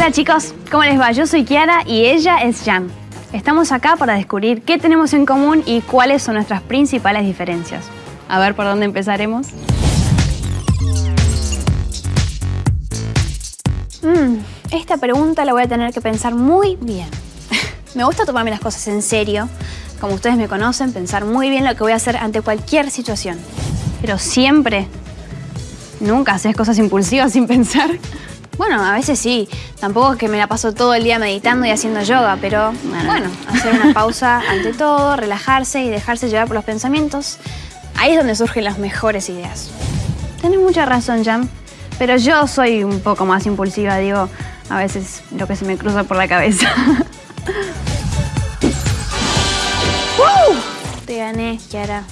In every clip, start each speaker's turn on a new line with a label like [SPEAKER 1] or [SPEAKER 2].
[SPEAKER 1] Hola chicos, ¿cómo les va? Yo soy Kiara y ella es Jam. Estamos acá para descubrir qué tenemos en común y cuáles son nuestras principales diferencias. A ver por dónde empezaremos. Mm, esta pregunta la voy a tener que pensar muy bien. me gusta tomarme las cosas en serio. Como ustedes me conocen, pensar muy bien lo que voy a hacer ante cualquier situación. Pero siempre, nunca haces cosas impulsivas sin pensar. Bueno, a veces sí. Tampoco es que me la paso todo el día meditando y haciendo yoga, pero bueno, hacer una pausa ante todo, relajarse y dejarse llevar por los pensamientos. Ahí es donde surgen las mejores ideas. Tienes mucha razón, Jam. Pero yo soy un poco más impulsiva, digo, a veces lo que se me cruza por la cabeza. ¡Woo! Te gané, Kiara.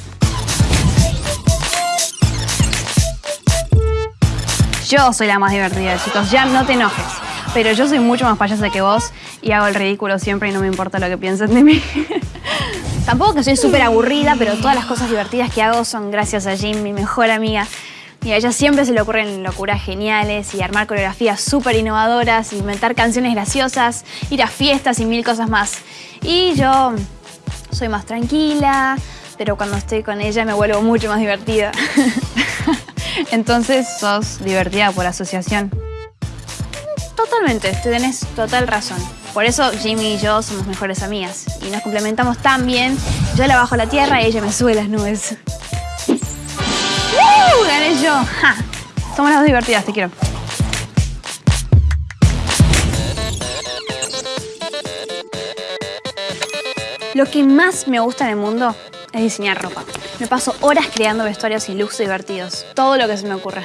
[SPEAKER 1] Yo soy la más divertida, chicos. Ya no te enojes. Pero yo soy mucho más payasa que vos y hago el ridículo siempre y no me importa lo que piensen de mí. Tampoco que soy súper aburrida, pero todas las cosas divertidas que hago son gracias a Jim, mi mejor amiga. Y a ella siempre se le ocurren locuras geniales y armar coreografías súper innovadoras, inventar canciones graciosas, ir a fiestas y mil cosas más. Y yo soy más tranquila, pero cuando estoy con ella me vuelvo mucho más divertida. Entonces sos divertida por asociación. Totalmente, tenés total razón. Por eso Jimmy y yo somos mejores amigas y nos complementamos tan bien. Yo la bajo a la tierra y ella me sube las nubes. ¡Uh! ¡Gané yo! Somos las dos divertidas, te quiero. Lo que más me gusta en el mundo es diseñar ropa. Me paso horas creando vestuarios y looks divertidos, todo lo que se me ocurra.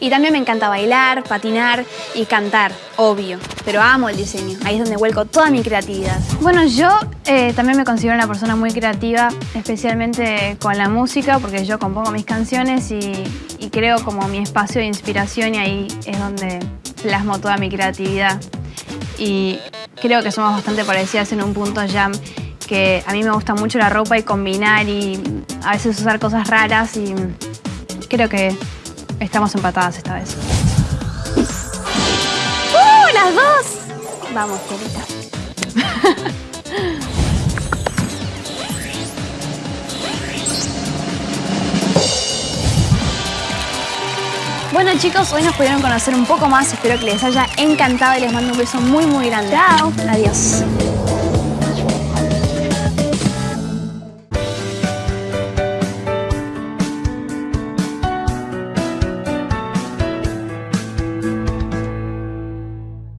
[SPEAKER 1] Y también me encanta bailar, patinar y cantar, obvio. Pero amo el diseño, ahí es donde vuelco toda mi creatividad. Bueno, yo eh, también me considero una persona muy creativa, especialmente con la música, porque yo compongo mis canciones y, y creo como mi espacio de inspiración y ahí es donde plasmo toda mi creatividad. Y creo que somos bastante parecidas en un punto, Jam, que a mí me gusta mucho la ropa y combinar y a veces usar cosas raras y creo que estamos empatadas esta vez. ¡Uh, las dos! Vamos, querida. Bueno chicos, hoy nos pudieron conocer un poco más, espero que les haya encantado y les mando un beso muy muy grande. Chao. Adiós.